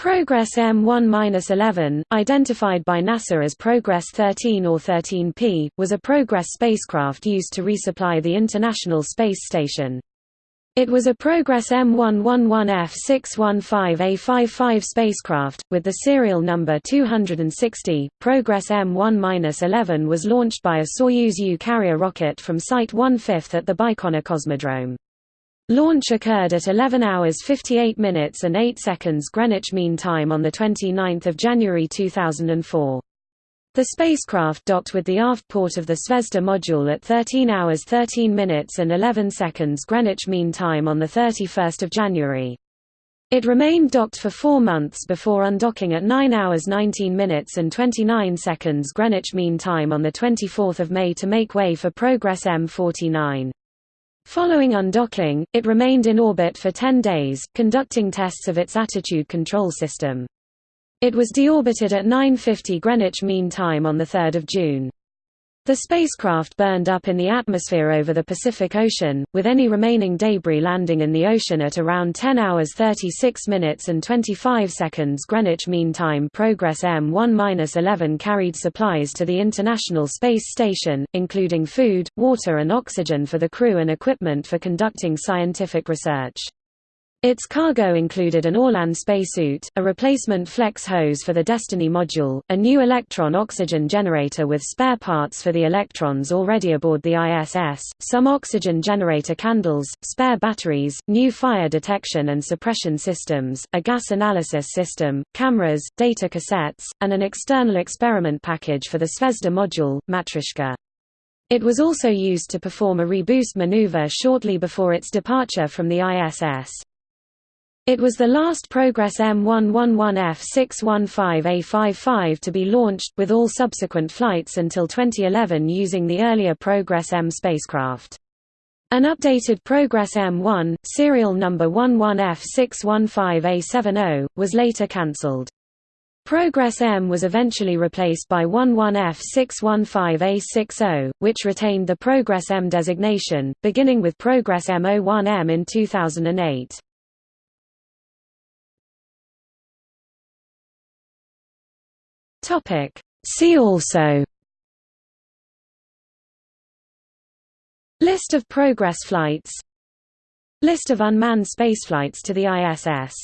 Progress M1-11, identified by NASA as Progress 13 or 13P, was a Progress spacecraft used to resupply the International Space Station. It was a Progress M111F615A55 spacecraft, with the serial number 260. Progress M1-11 was launched by a Soyuz U carrier rocket from Site 1/5 at the Baikonur Cosmodrome. Launch occurred at 11 hours 58 minutes and 8 seconds Greenwich Mean Time on 29 January 2004. The spacecraft docked with the aft port of the Zvezda module at 13 hours 13 minutes and 11 seconds Greenwich Mean Time on 31 January. It remained docked for four months before undocking at 9 hours 19 minutes and 29 seconds Greenwich Mean Time on 24 May to make way for Progress M49. Following undocking, it remained in orbit for 10 days, conducting tests of its attitude control system. It was deorbited at 9.50 Greenwich Mean Time on 3 June. The spacecraft burned up in the atmosphere over the Pacific Ocean, with any remaining debris landing in the ocean at around 10 hours 36 minutes and 25 seconds Greenwich Mean Time. Progress M1-11 carried supplies to the International Space Station, including food, water and oxygen for the crew and equipment for conducting scientific research. Its cargo included an Orlan spacesuit, a replacement flex hose for the Destiny module, a new Electron oxygen generator with spare parts for the electrons already aboard the ISS, some oxygen generator candles, spare batteries, new fire detection and suppression systems, a gas analysis system, cameras, data cassettes, and an external experiment package for the Zvezda module, Matryoshka. It was also used to perform a reboost maneuver shortly before its departure from the ISS. It was the last Progress M111F615A55 to be launched, with all subsequent flights until 2011 using the earlier Progress M spacecraft. An updated Progress M1, serial number 11F615A70, was later cancelled. Progress M was eventually replaced by 11F615A60, which retained the Progress M designation, beginning with Progress M01M in 2008. Topic. See also. List of Progress flights. List of unmanned spaceflights to the ISS